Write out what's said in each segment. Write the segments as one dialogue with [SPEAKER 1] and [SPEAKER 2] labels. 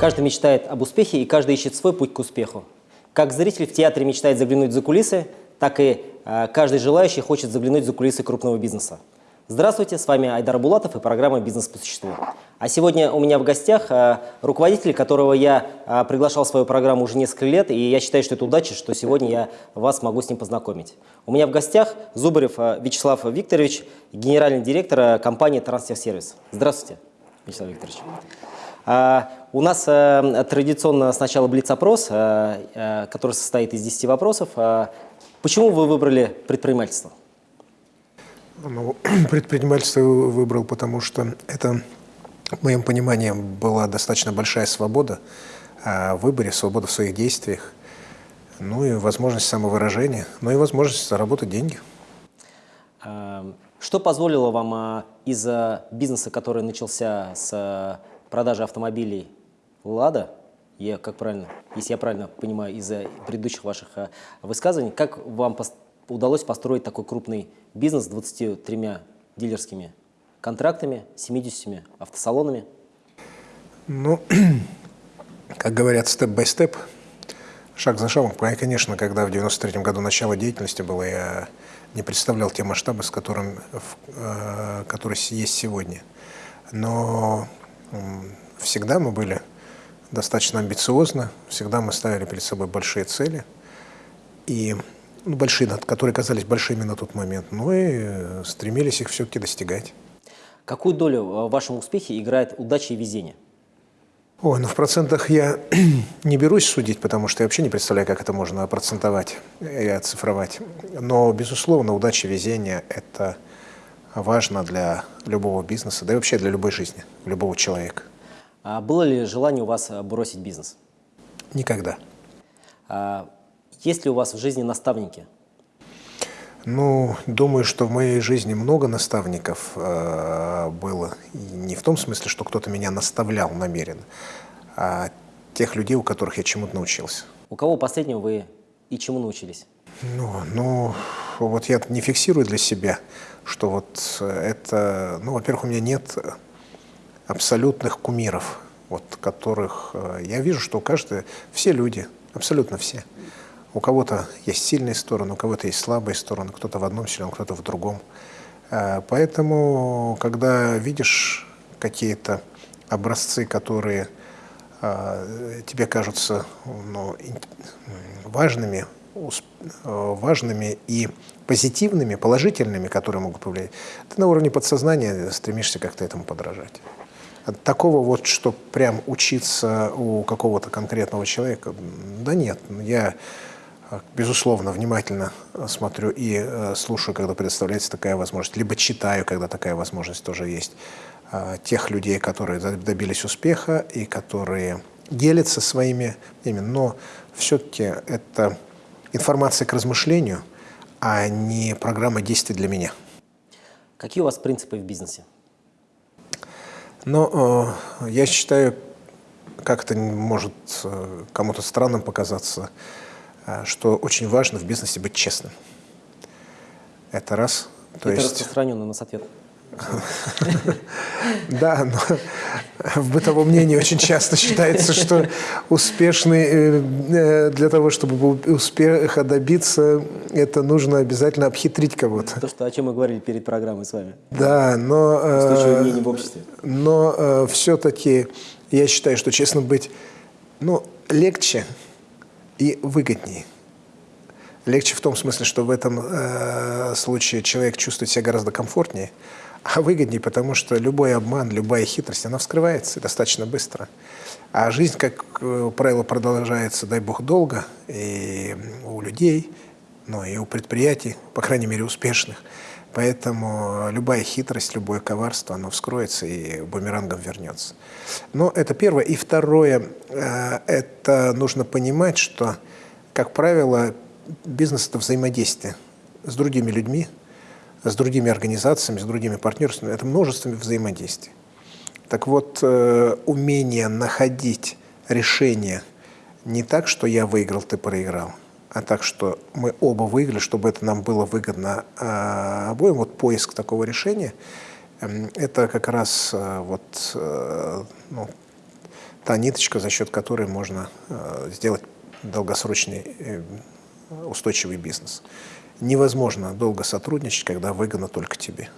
[SPEAKER 1] Каждый мечтает об успехе, и каждый ищет свой путь к успеху. Как зритель в театре мечтает заглянуть за кулисы, так и э, каждый желающий хочет заглянуть за кулисы крупного бизнеса. Здравствуйте, с вами Айдар Булатов и программа «Бизнес по существу». А сегодня у меня в гостях э, руководитель, которого я э, приглашал в свою программу уже несколько лет, и я считаю, что это удача, что сегодня я вас могу с ним познакомить. У меня в гостях Зубарев э, Вячеслав Викторович, генеральный директор компании «Трансферсервис». Здравствуйте, Вячеслав Викторович. У нас э, традиционно сначала блиц-опрос, э, э, который состоит из 10 вопросов. А, почему вы выбрали предпринимательство?
[SPEAKER 2] Ну, предпринимательство выбрал, потому что это, в моем понимании, была достаточно большая свобода в выборе, свобода в своих действиях, ну и возможность самовыражения, ну и возможность заработать деньги.
[SPEAKER 1] Что позволило вам из бизнеса, который начался с продажи автомобилей «Лада», я, как правильно, если я правильно понимаю из предыдущих ваших э, высказываний, как вам пос удалось построить такой крупный бизнес с 23 дилерскими контрактами, 70 автосалонами?
[SPEAKER 2] Ну, как говорят, степ-бай-степ, шаг за шагом. Конечно, когда в 93 году начало деятельности было, я не представлял те масштабы, с которым, э, которые есть сегодня. Но всегда мы были достаточно амбициозны, всегда мы ставили перед собой большие цели, и ну, большие, которые казались большими на тот момент, но и стремились их все-таки достигать.
[SPEAKER 1] Какую долю в вашем успехе играет удача и везение?
[SPEAKER 2] Ой, ну в процентах я не берусь судить, потому что я вообще не представляю, как это можно процентовать и оцифровать. Но, безусловно, удача и везение – это важно для любого бизнеса, да и вообще для любой жизни, любого человека.
[SPEAKER 1] А было ли желание у вас э, бросить бизнес?
[SPEAKER 2] Никогда.
[SPEAKER 1] А есть ли у вас в жизни наставники?
[SPEAKER 2] Ну, думаю, что в моей жизни много наставников э, было. И не в том смысле, что кто-то меня наставлял намеренно, а тех людей, у которых я чему-то научился.
[SPEAKER 1] У кого последнего вы и чему научились?
[SPEAKER 2] Ну, ну, вот я не фиксирую для себя, что вот это, ну, во-первых, у меня нет абсолютных кумиров, вот, которых э, я вижу, что у все люди, абсолютно все. У кого-то есть сильные стороны, у кого-то есть слабые стороны, кто-то в одном силен, кто-то в другом. Э, поэтому, когда видишь какие-то образцы, которые э, тебе кажутся ну, важными, важными и позитивными, положительными, которые могут повлиять, ты на уровне подсознания стремишься как-то этому подражать. Такого вот, что прям учиться у какого-то конкретного человека, да нет. Я, безусловно, внимательно смотрю и э, слушаю, когда предоставляется такая возможность, либо читаю, когда такая возможность тоже есть, э, тех людей, которые добились успеха и которые делятся своими мнениями. Но все-таки это информация к размышлению, а не программа действий для меня.
[SPEAKER 1] Какие у вас принципы в бизнесе?
[SPEAKER 2] Но э, я считаю, как это может э, кому-то странным показаться, э, что очень важно в бизнесе быть честным. Это раз.
[SPEAKER 1] То это есть... распространенный у нас ответ.
[SPEAKER 2] Да, но в бытовом мнении очень часто считается, что успешный, э, э, для того, чтобы успеха добиться, это нужно обязательно обхитрить кого-то.
[SPEAKER 1] То, что, о чем мы говорили перед программой с вами.
[SPEAKER 2] Да, но...
[SPEAKER 1] Устойчивое мнение в обществе.
[SPEAKER 2] Но э, все-таки я считаю, что честно быть, ну, легче и выгоднее. Легче в том смысле, что в этом э, случае человек чувствует себя гораздо комфортнее, а выгоднее, потому что любой обман, любая хитрость, она вскрывается достаточно быстро. А жизнь, как э, правило, продолжается, дай бог, долго, и у людей, но и у предприятий, по крайней мере, успешных. Поэтому любая хитрость, любое коварство, оно вскроется и бумерангом вернется. Но это первое. И второе, э, это нужно понимать, что, как правило, бизнес – это взаимодействие с другими людьми, с другими организациями, с другими партнерствами, это множество взаимодействий. Так вот, э, умение находить решение не так, что я выиграл, ты проиграл, а так, что мы оба выиграли, чтобы это нам было выгодно э, обоим. Вот поиск такого решения, э, это как раз э, вот, ну, та ниточка, за счет которой можно сделать долгосрочный устойчивый бизнес. Невозможно долго сотрудничать, когда выгодно только тебе.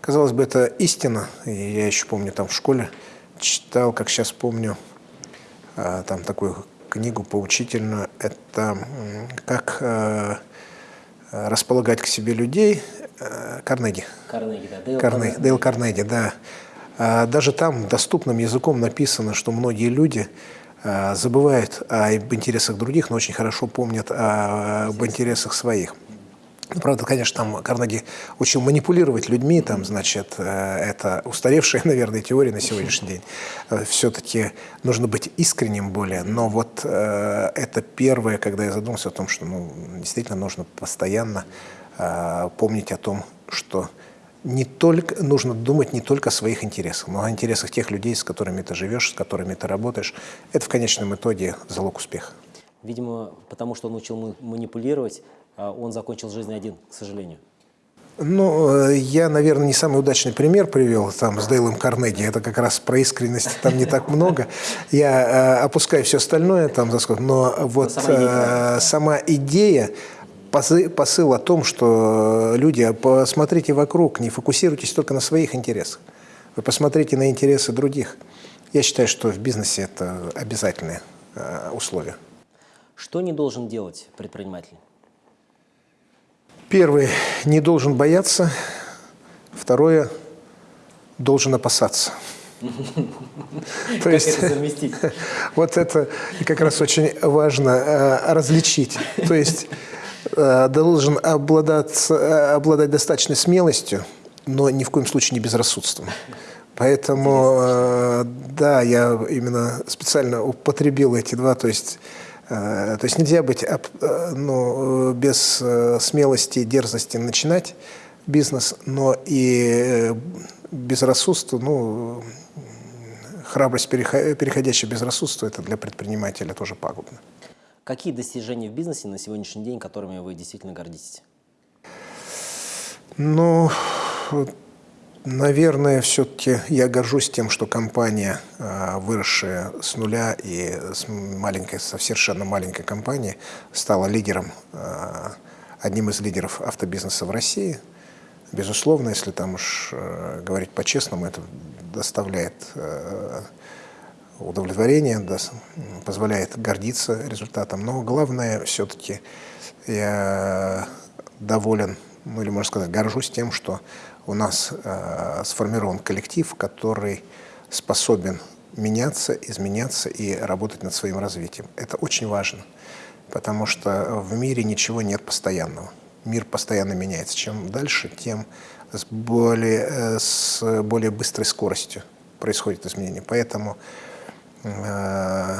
[SPEAKER 2] Казалось бы, это истина. И я еще помню, там в школе читал, как сейчас помню, э, там такую книгу поучительную. Это как э, располагать к себе людей. Э, Карнеги.
[SPEAKER 1] Карнеги, да. Дейл
[SPEAKER 2] Карне-
[SPEAKER 1] Карнеги.
[SPEAKER 2] Дейл Карнеги, да. А, Даже там доступным языком написано, что многие люди а, забывают об интересах других, но очень хорошо помнят о- об интересах своих. Ну, Правда, конечно, там Карнеги учил манипулировать людьми, там, значит, э, это устаревшая, наверное, теория на сегодняшний день. Все-таки нужно быть искренним более, но вот э, это первое, когда я задумался о том, что ну, действительно нужно постоянно э, помнить о том, что не только, нужно думать не только о своих интересах, но о интересах тех людей, с которыми ты живешь, с которыми ты работаешь. Это в конечном итоге залог успеха.
[SPEAKER 1] Видимо, потому что он учил ма- манипулировать, он закончил жизнь один, к сожалению.
[SPEAKER 2] Ну, э, я, наверное, не самый удачный пример привел там с Дейлом Карнеги. Это как раз про искренность там не так много. Я э, опускаю все остальное там. Но вот
[SPEAKER 1] сама идея
[SPEAKER 2] э, сама идея, позы- посыл о том, что люди, посмотрите вокруг, не фокусируйтесь только на своих интересах. Вы посмотрите на интересы других. Я считаю, что в бизнесе это обязательное э, условие.
[SPEAKER 1] Что не должен делать предприниматель?
[SPEAKER 2] Первый – не должен бояться. Второе – должен опасаться. То есть вот это как раз очень важно э, различить. То есть э, должен обладать, э, обладать достаточной смелостью, но ни в коем случае не безрассудством. Поэтому, да, я именно специально употребил эти два, то есть, то есть нельзя быть э, ну, э, без э, смелости и дерзости начинать бизнес, но и э, безрассудство, ну, храбрость, переходящая безрассудство, это для предпринимателя тоже пагубно.
[SPEAKER 1] Какие достижения в бизнесе на сегодняшний день, которыми вы действительно гордитесь?
[SPEAKER 2] Ну, наверное, все-таки я горжусь тем, что компания, а, выросшая с нуля и с маленькой, со совершенно маленькой компании, стала лидером, а, одним из лидеров автобизнеса в России. Безусловно, если там уж э, говорить по-честному, это доставляет э, удовлетворение, позволяет гордиться результатом. Но главное все-таки я доволен, ну или можно сказать, горжусь тем, что у нас э, сформирован коллектив, который способен меняться, изменяться и работать над своим развитием. Это очень важно, потому что в мире ничего нет постоянного. Мир постоянно меняется. Чем дальше, тем с более, э, с более быстрой скоростью происходит изменение. Поэтому э,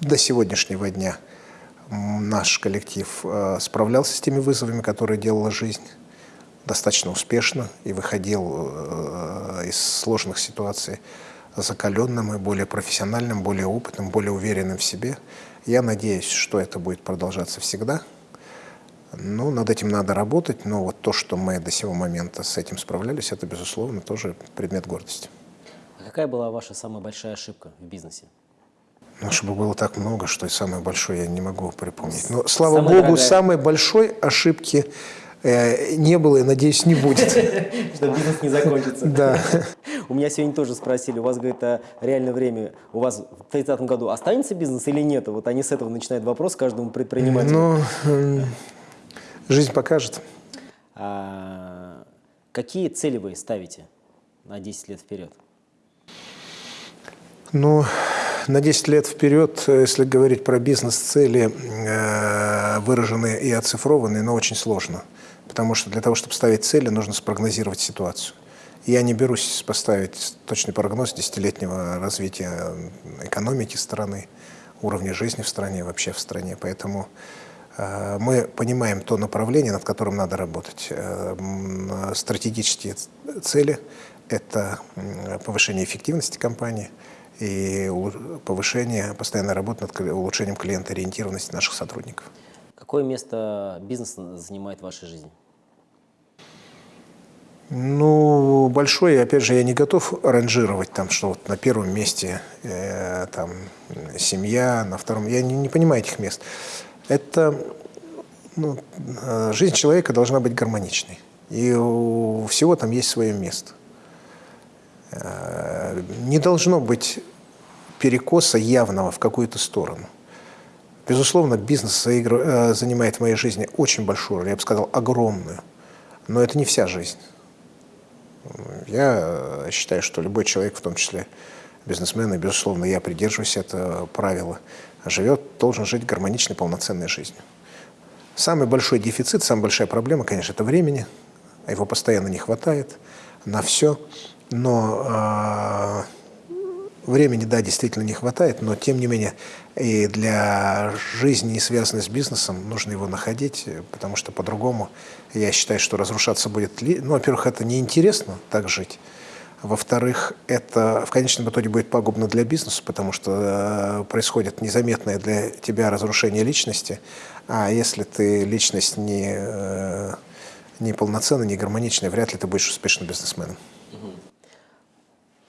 [SPEAKER 2] до сегодняшнего дня наш коллектив э, справлялся с теми вызовами, которые делала жизнь достаточно успешно и выходил э, из сложных ситуаций закаленным и более профессиональным, более опытным, более уверенным в себе. Я надеюсь, что это будет продолжаться всегда. Ну, над этим надо работать, но вот то, что мы до сего момента с этим справлялись, это, безусловно, тоже предмет гордости.
[SPEAKER 1] А какая была ваша самая большая ошибка в бизнесе?
[SPEAKER 2] Ну, чтобы было так много, что и самое большое я не могу припомнить. Но, слава
[SPEAKER 1] Самая
[SPEAKER 2] богу,
[SPEAKER 1] дорогая.
[SPEAKER 2] самой большой ошибки не было и, надеюсь, не будет.
[SPEAKER 1] Что бизнес не закончится.
[SPEAKER 2] Да.
[SPEAKER 1] У меня сегодня тоже спросили, у вас, говорит, а реальное время, у вас в 30 году останется бизнес или нет? Вот они с этого начинают вопрос каждому предпринимателю.
[SPEAKER 2] Ну, жизнь покажет.
[SPEAKER 1] А, какие цели вы ставите на 10 лет вперед?
[SPEAKER 2] Ну, на 10 лет вперед, э, если говорить про бизнес-цели, э, выраженные и оцифрованные, но очень сложно. Потому что для того, чтобы ставить цели, нужно спрогнозировать ситуацию. Я не берусь поставить точный прогноз десятилетнего развития экономики страны, уровня жизни в стране, вообще в стране. Поэтому э, мы понимаем то направление, над которым надо работать. Э, м, Стратегические цели – это повышение эффективности компании и повышение постоянной работы над улучшением клиентоориентированности наших сотрудников.
[SPEAKER 1] Какое место бизнес занимает в вашей жизни?
[SPEAKER 2] Ну, большой, опять же, я не готов ранжировать там, что вот на первом месте э, там семья, на втором. Я не, не понимаю этих мест. Это ну, э, жизнь человека должна быть гармоничной. И у всего там есть свое место. Э, не должно быть перекоса явного в какую-то сторону. Безусловно, бизнес э, занимает в моей жизни очень большую роль, я бы сказал, огромную. Но это не вся жизнь. Я считаю, что любой человек, в том числе бизнесмен, и, безусловно, я придерживаюсь этого правила, живет, должен жить гармоничной, полноценной жизнью. Самый большой дефицит, самая большая проблема, конечно, это времени. Его постоянно не хватает на все. Но э, времени, да, действительно не хватает, но тем не менее и для жизни, не связанной с бизнесом, нужно его находить, потому что по-другому, я считаю, что разрушаться будет... Ну, во-первых, это неинтересно так жить. Во-вторых, это в конечном итоге будет пагубно для бизнеса, потому что э, происходит незаметное для тебя разрушение личности. А если ты личность не, э, не полноценная, не гармоничная, вряд ли ты будешь успешным бизнесменом.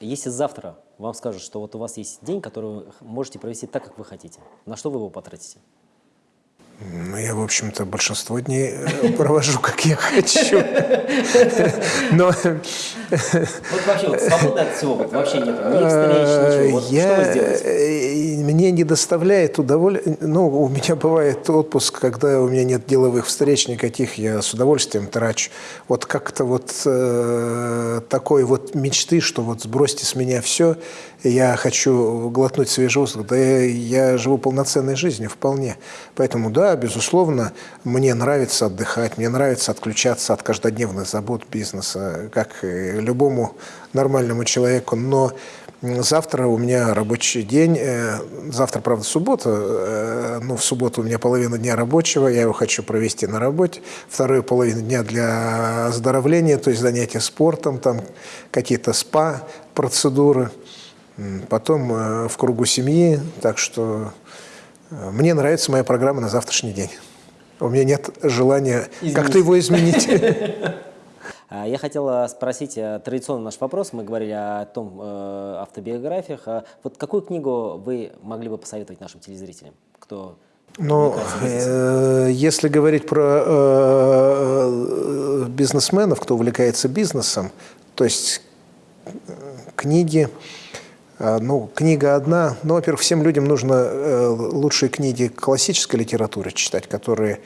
[SPEAKER 1] Если завтра вам скажут, что вот у вас есть день, который вы можете провести так, как вы хотите, на что вы его потратите?
[SPEAKER 2] Ну, я, в общем-то, большинство дней э, провожу, как я хочу. Но...
[SPEAKER 1] Вот вообще, вот, свободно от всего, вот, вообще нет ни встреч, ничего. Вот,
[SPEAKER 2] я...
[SPEAKER 1] Что вы сделаете?
[SPEAKER 2] Мне не доставляет удовольствия... Ну, у меня бывает отпуск, когда у меня нет деловых встреч никаких, я с удовольствием трачу. Вот как-то вот э, такой вот мечты, что вот сбросьте с меня все, я хочу глотнуть свежий воздух, да я, живу полноценной жизнью вполне. Поэтому, да, безусловно, мне нравится отдыхать, мне нравится отключаться от каждодневных забот бизнеса, как любому нормальному человеку, но Завтра у меня рабочий день. Э, завтра, правда, суббота. Э, ну, в субботу у меня половина дня рабочего. Я его хочу провести на работе. Вторую половину дня для оздоровления, то есть занятия спортом, там какие-то спа-процедуры потом э, в кругу семьи. Так что э, мне нравится моя программа на завтрашний день. У меня нет желания как-то его изменить.
[SPEAKER 1] А, я хотел спросить э, традиционный наш вопрос. Мы говорили о том э, автобиографиях. А вот какую книгу вы могли бы посоветовать нашим телезрителям, кто
[SPEAKER 2] ну, э, если говорить про э, бизнесменов, кто увлекается бизнесом, то есть книги, ну, книга одна. Ну, во-первых, всем людям нужно э, лучшие книги классической литературы читать, которые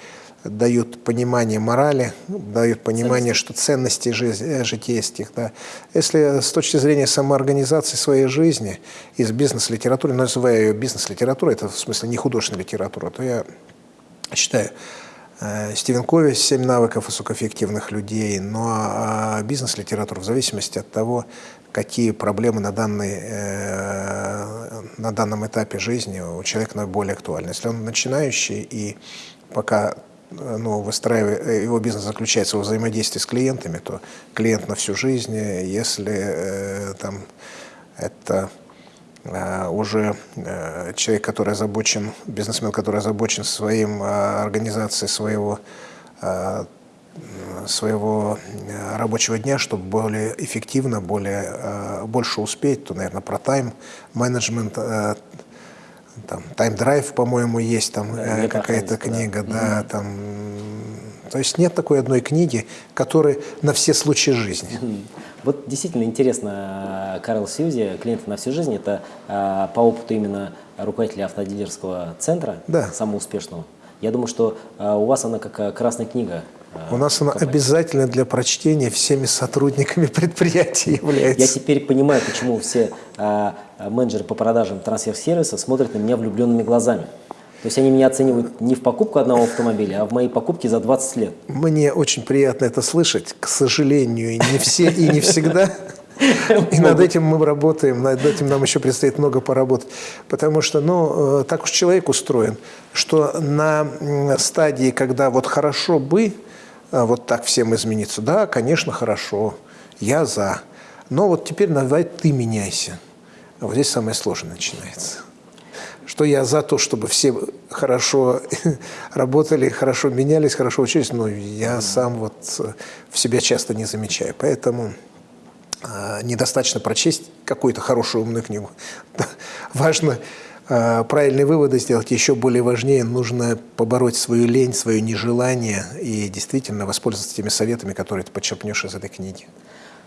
[SPEAKER 2] дают понимание морали, дают понимание, что ценности жизни, э, житейских. Да. Если с точки зрения самоорганизации своей жизни из бизнес-литературы, называя ее бизнес-литературой, это в смысле не художественная литература, то я считаю, Стивен Кови «Семь навыков высокоэффективных людей», но а бизнес-литература в зависимости от того, какие проблемы на, данный, э, на данном этапе жизни у человека наиболее актуальны. Если он начинающий и пока ну, выстраивает, его бизнес заключается во взаимодействии с клиентами, то клиент на всю жизнь, если э, там это э, уже э, человек, который озабочен, бизнесмен, который озабочен своим э, организацией своего э, своего э, рабочего дня, чтобы более эффективно, более, э, больше успеть, то, наверное, про тайм-менеджмент, э, там, тайм-драйв, по-моему, есть там какая-то книга, да, да там, то есть нет такой одной книги, которая на все случаи жизни.
[SPEAKER 1] Вот действительно интересно, Карл Сьюзи, клиент на всю жизнь, это по опыту именно руководителя автодилерского центра, да. самого успешного. Я думаю, что у вас она как красная книга
[SPEAKER 2] у нас она обязательно для прочтения всеми сотрудниками предприятия является.
[SPEAKER 1] Я теперь понимаю, почему все а, менеджеры по продажам трансфер-сервиса смотрят на меня влюбленными глазами. То есть они меня оценивают не в покупку одного автомобиля, а в моей покупке за 20 лет.
[SPEAKER 2] Мне очень приятно это слышать. К сожалению, не все, и не всегда. И над этим мы работаем, над этим нам еще предстоит много поработать. Потому что, ну, э, так уж человек устроен, что на стадии, когда вот хорошо бы, а, вот так всем измениться. Да, конечно, хорошо, я за. Но вот теперь давай ты меняйся. Вот здесь самое сложное начинается. Что я за то, чтобы все хорошо работали, хорошо менялись, хорошо учились, но я сам вот в себя часто не замечаю. Поэтому э, недостаточно прочесть какую-то хорошую умную книгу. Важно э, правильные выводы сделать. Еще более важнее, нужно побороть свою лень, свое нежелание и действительно воспользоваться теми советами, которые ты подчерпнешь из этой книги.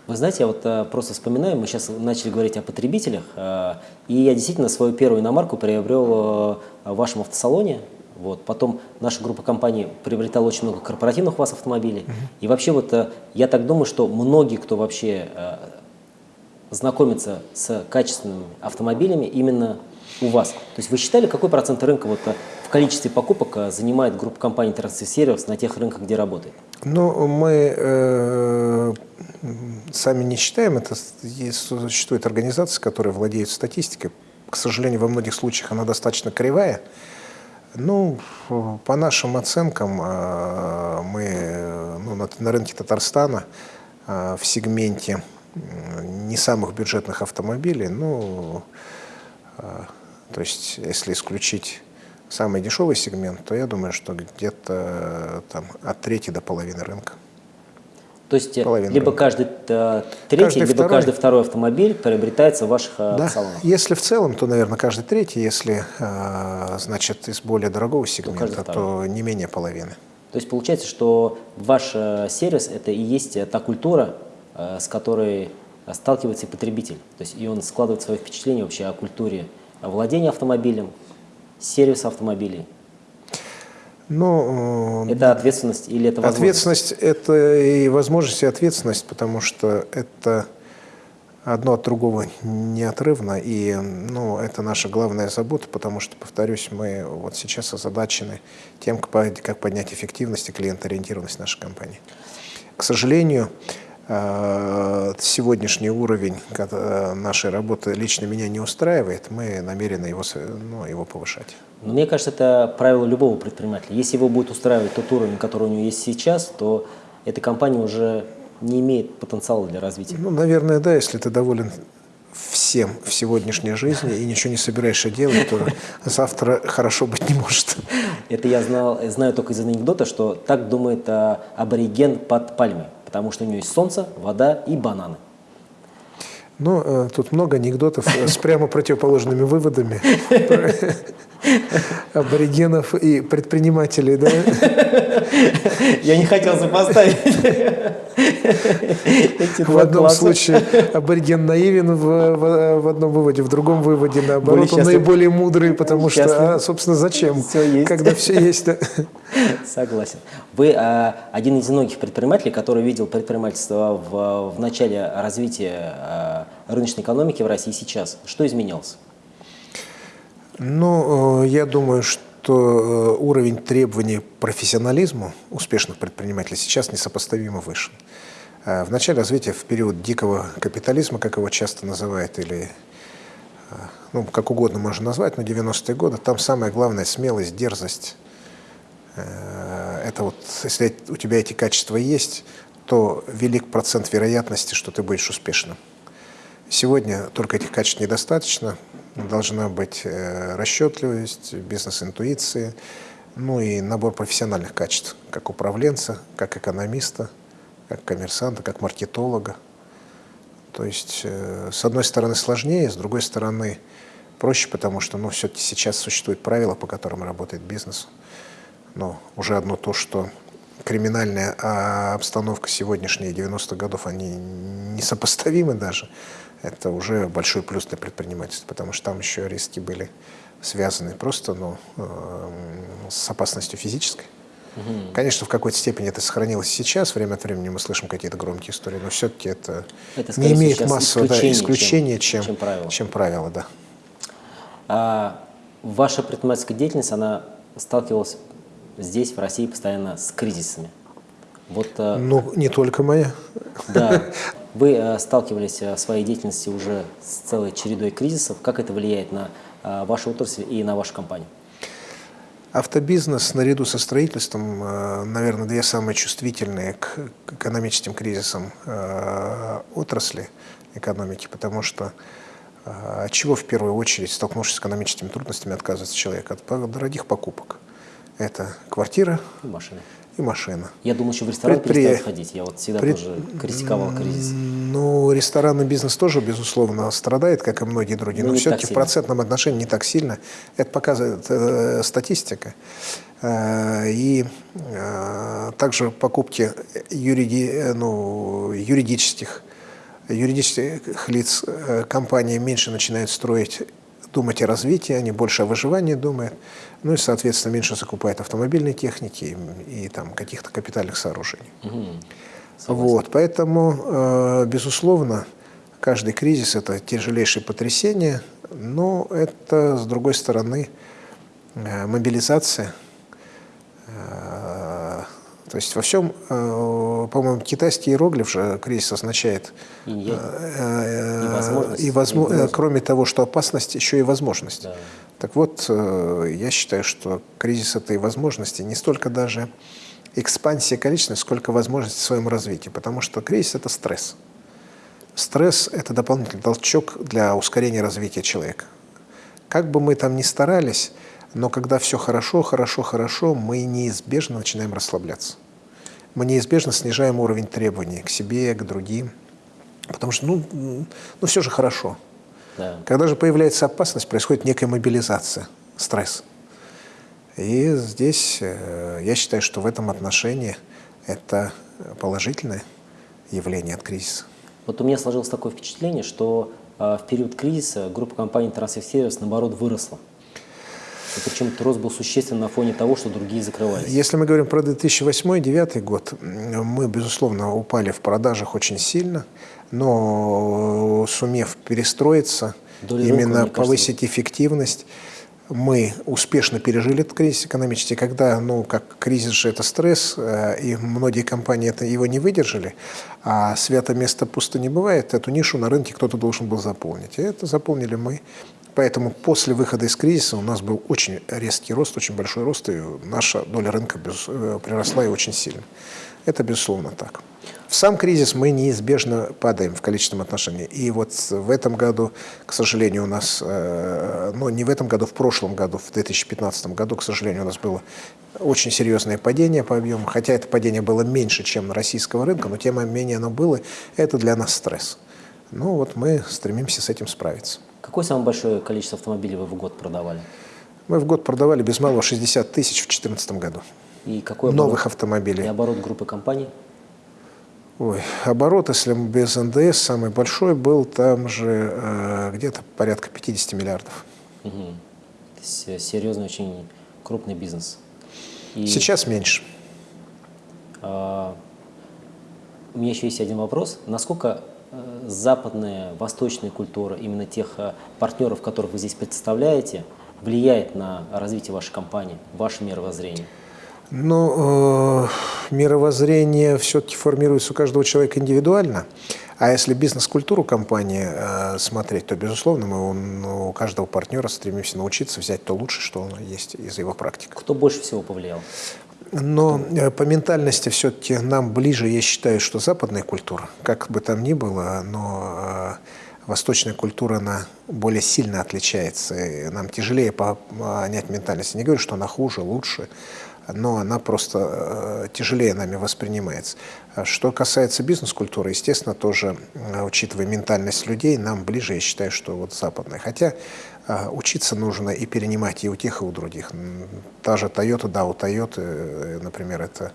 [SPEAKER 1] Вы знаете, я вот э, просто вспоминаю, мы сейчас начали говорить о потребителях, э, и я действительно свою первую иномарку приобрел э, в вашем автосалоне. Вот. Потом наша группа компаний приобретала очень много корпоративных у вас автомобилей. Uh -huh. И вообще вот я так думаю, что многие, кто вообще э, знакомится с качественными автомобилями, именно у вас. То есть вы считали, какой процент рынка вот э, в количестве покупок э, занимает группа компаний Service на тех рынках, где работает?
[SPEAKER 2] Ну, мы э, сами не считаем, это существует организация, которая владеет статистикой. К сожалению, во многих случаях она достаточно кривая. Ну, по нашим оценкам, э, мы ну, на, на рынке Татарстана э, в сегменте не самых бюджетных автомобилей, ну, то есть если исключить самый дешевый сегмент, то я думаю, что где-то там от трети до половины рынка.
[SPEAKER 1] То есть э, Половина либо рынка. каждый э, третий, каждый либо второй. каждый второй автомобиль приобретается в ваших э, да. салонах?
[SPEAKER 2] Если в целом, то, наверное, каждый третий. Если, значит, из более дорогого сегмента, то, то не менее половины.
[SPEAKER 1] То есть получается, что ваш сервис – это и есть та культура, с которой сталкивается потребитель. То есть и он складывает свое впечатление вообще о культуре владения автомобилем, сервиса автомобилей?
[SPEAKER 2] Ну,
[SPEAKER 1] это ответственность или это
[SPEAKER 2] возможность? Ответственность – это и возможность, и ответственность, потому что это одно от другого неотрывно, и ну, это наша главная забота, потому что, повторюсь, мы вот сейчас озадачены тем, как поднять эффективность и клиентоориентированность нашей компании. К сожалению, Э, сегодняшний уровень нашей работы лично меня не устраивает, мы намерены его, ну, его повышать.
[SPEAKER 1] Мне кажется, это правило любого предпринимателя. Если его будет устраивать тот уровень, который у него есть сейчас, то эта компания уже не имеет потенциала для развития.
[SPEAKER 2] Ну, наверное, да, если ты доволен всем в сегодняшней жизни и ничего не собираешься делать, то завтра хорошо быть не может.
[SPEAKER 1] Это я знал, знаю только из анекдота, что так думает а, абориген под пальмой потому что у нее есть солнце, вода и бананы.
[SPEAKER 2] Ну, э, тут много анекдотов с прямо противоположными выводами аборигенов и предпринимателей, да?
[SPEAKER 1] Я не хотел сопоставить.
[SPEAKER 2] В одном случае абориген наивен в, одном выводе, в другом выводе, наоборот, он наиболее мудрый, потому что, а, собственно, зачем, когда все есть.
[SPEAKER 1] Согласен. Вы а, один из многих предпринимателей, который видел предпринимательство в, в начале развития а, рыночной экономики в России сейчас. Что изменилось?
[SPEAKER 2] Ну, э, я думаю, что э, уровень требований к профессионализму успешных предпринимателей сейчас несопоставимо выше. Э, в начале развития, в период дикого капитализма, как его часто называют, или ну, как угодно можно назвать, но 90-е годы, там самое главное – смелость, дерзость. Это вот, если у тебя эти качества есть, то велик процент вероятности, что ты будешь успешным. Сегодня только этих качеств недостаточно, должна быть э, расчетливость, бизнес-интуиция, ну и набор профессиональных качеств, как управленца, как экономиста, как коммерсанта, как маркетолога. То есть, э, с одной стороны, сложнее, с другой стороны, проще, потому что ну, все-таки сейчас существуют правила, по которым работает бизнес. Но уже одно то, что криминальная а обстановка сегодняшней 90-х годов, они несопоставимы даже это уже большой плюс для предпринимательства, потому что там еще риски были связаны просто ну, э, с опасностью физической. Угу. Конечно, в какой-то степени это сохранилось сейчас. Время от времени мы слышим какие-то громкие истории, но все-таки это, это не имеет массового исключения, да, исключения чем, чем, чем, правило. чем правило. Да.
[SPEAKER 1] А, ваша предпринимательская деятельность, она сталкивалась здесь, в России, постоянно с кризисами.
[SPEAKER 2] Вот, э, ну, не только моя.
[SPEAKER 1] Да. Вы э, сталкивались э, в своей деятельности уже с целой чередой кризисов. Как это влияет на вашу отрасль и на вашу компанию?
[SPEAKER 2] Автобизнес наряду со строительством, наверное, две самые чувствительные к экономическим кризисам отрасли экономики, потому что от чего в первую очередь, столкнувшись с экономическими трудностями, отказывается человек? От дорогих покупок. Это квартира
[SPEAKER 1] И машина.
[SPEAKER 2] И машина.
[SPEAKER 1] Я думал, что в ресторан
[SPEAKER 2] Предпри-
[SPEAKER 1] перестают ходить. Я вот всегда
[SPEAKER 2] Пред-
[SPEAKER 1] тоже критиковал кризис.
[SPEAKER 2] Ну, ресторанный бизнес тоже, безусловно, страдает, как и многие другие,
[SPEAKER 1] Но
[SPEAKER 2] но
[SPEAKER 1] не
[SPEAKER 2] все-таки
[SPEAKER 1] так
[SPEAKER 2] в процентном отношении не так сильно. Это показывает э, статистика. Э, и э, также покупки юриди, э, ну, юридических, юридических лиц э, компании меньше начинают строить, думать о развитии, они больше о выживании думают. Ну и, соответственно, меньше закупают автомобильной техники и, и там каких-то капитальных сооружений.
[SPEAKER 1] Мгм.
[SPEAKER 2] Вот, поэтому, э, безусловно, каждый кризис – это тяжелейшее потрясение, но это, с другой стороны, э, мобилизация. Э, То есть во всем, э, по-моему, китайский иероглиф же кризис означает
[SPEAKER 1] Инь-янь.
[SPEAKER 2] э,
[SPEAKER 1] И возможность,
[SPEAKER 2] и
[SPEAKER 1] и
[SPEAKER 2] возмо-
[SPEAKER 1] угроза.
[SPEAKER 2] э, кроме того, что опасность, еще и возможность.
[SPEAKER 1] Да.
[SPEAKER 2] Так вот, э, я считаю, что кризис этой возможности не столько даже экспансия количественная, сколько возможность в своем развитии. Потому что кризис – это стресс. Стресс – это дополнительный толчок для ускорения развития человека. Как бы мы там ни старались, но когда все хорошо, хорошо, хорошо, мы неизбежно начинаем расслабляться. Мы неизбежно снижаем уровень требований к себе, к другим. Потому что, ну, ну все же хорошо.
[SPEAKER 1] Да.
[SPEAKER 2] Когда же появляется опасность, происходит некая мобилизация, стресс. И здесь э, я считаю, что в этом отношении это положительное явление от кризиса.
[SPEAKER 1] Вот у меня сложилось такое впечатление, что а, в период кризиса группа компаний Transfer Service наоборот выросла. И причем этот рост был существенно на фоне того, что другие закрывались.
[SPEAKER 2] Если мы говорим про 2008-2009 год, мы, безусловно, упали в продажах очень сильно, но э, сумев перестроиться,
[SPEAKER 1] Доля рынка,
[SPEAKER 2] именно
[SPEAKER 1] кажется,
[SPEAKER 2] повысить эффективность, мы успешно пережили этот кризис экономический, когда, ну, как кризис же это стресс, э, и многие компании это, его не выдержали, а свято место пусто не бывает, эту нишу на рынке кто-то должен был заполнить. И это заполнили мы. Поэтому после выхода из кризиса у нас был очень резкий рост, очень большой рост, и наша доля рынка э, приросла и очень сильно. Это безусловно так. В сам кризис мы неизбежно падаем в количественном отношении. И вот в этом году, к сожалению, у нас, э, ну не в этом году, в прошлом году, в 2015 году, к сожалению, у нас было очень серьезное падение по объему, хотя это падение было меньше, чем на российского рынка, но тем не менее оно было, это для нас стресс. Ну вот мы стремимся с этим справиться.
[SPEAKER 1] Какое самое большое количество автомобилей вы в год продавали?
[SPEAKER 2] Мы в год продавали без малого 60 тысяч в 2014 году.
[SPEAKER 1] И какой
[SPEAKER 2] Новых
[SPEAKER 1] оборот,
[SPEAKER 2] автомобилей.
[SPEAKER 1] и оборот группы компаний?
[SPEAKER 2] Ой, оборот, если без НДС, самый большой был там же э, где-то порядка 50 миллиардов.
[SPEAKER 1] Э, серьезный, очень крупный бизнес. И,
[SPEAKER 2] Сейчас меньше.
[SPEAKER 1] а, у меня еще есть один вопрос. Насколько э, западная, восточная культура именно тех э, партнеров, которых вы здесь представляете, влияет на развитие вашей компании, ваше мировоззрение?
[SPEAKER 2] Ну, э, мировоззрение все-таки формируется у каждого человека индивидуально. А если бизнес-культуру компании э, смотреть, то, безусловно, мы у, ну, у каждого партнера стремимся научиться взять то лучшее, что есть из его практики.
[SPEAKER 1] Кто больше всего повлиял?
[SPEAKER 2] Но э, по ментальности все-таки нам ближе, я считаю, что западная культура, как бы там ни было, но э, восточная культура, она более сильно отличается. И нам тяжелее по- понять ментальность. Я не говорю, что она хуже, лучше, но она просто э, тяжелее нами воспринимается. Что касается бизнес-культуры, естественно, тоже, э, учитывая ментальность людей, нам ближе, я считаю, что вот западная. Хотя э, учиться нужно и перенимать и у тех, и у других. Та же Toyota, да, у Toyota, например, это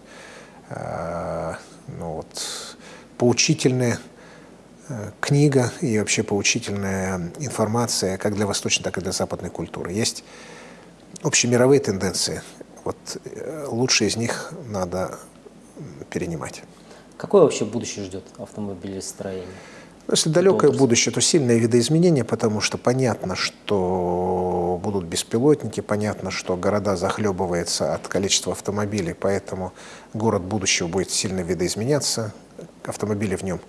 [SPEAKER 2] ну вот, поучительная книга и вообще поучительная информация как для восточной, так и для западной культуры. Есть общемировые тенденции. Вот э, лучшие из них надо перенимать.
[SPEAKER 1] Какое вообще будущее ждет автомобилестроение?
[SPEAKER 2] Ну, Если далекое
[SPEAKER 1] отрасль.
[SPEAKER 2] будущее, то сильное видоизменение, потому что понятно, что будут беспилотники, понятно, что города захлебываются от количества автомобилей, поэтому город будущего будет сильно видоизменяться, автомобилей в нем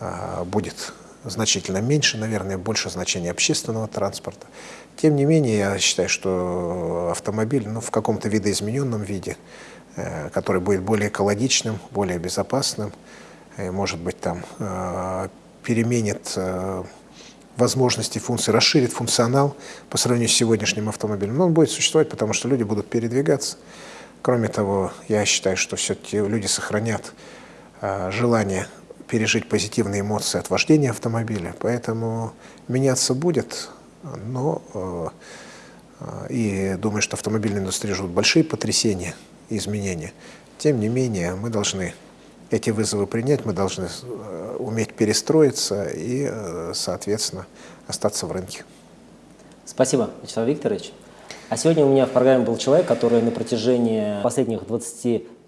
[SPEAKER 2] а, будет значительно меньше, наверное, больше значения общественного транспорта. Тем не менее, я считаю, что автомобиль ну, в каком-то видоизмененном виде, э, который будет более экологичным, более безопасным, э, может быть, там э, переменит возможности, функции, расширит функционал по сравнению с сегодняшним автомобилем. Но он будет существовать, потому что люди будут передвигаться. Кроме того, я считаю, что все-таки люди сохранят желание пережить позитивные эмоции от вождения автомобиля. Поэтому меняться будет, но э, и думаю, что автомобильная индустрия ждут большие потрясения и изменения. Тем не менее, мы должны эти вызовы принять, мы должны э, уметь перестроиться и, э, соответственно, остаться в рынке.
[SPEAKER 1] Спасибо, Вячеслав Викторович. А сегодня у меня в программе был человек, который на протяжении последних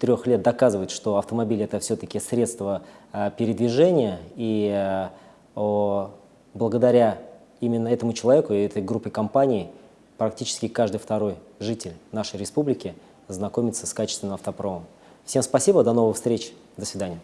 [SPEAKER 1] 23 лет доказывает, что автомобиль – это все-таки средство э, передвижения, и о, благодаря именно этому человеку и этой группе компаний практически каждый второй житель нашей республики знакомится с качественным автопромом. Всем спасибо, до новых встреч, до свидания.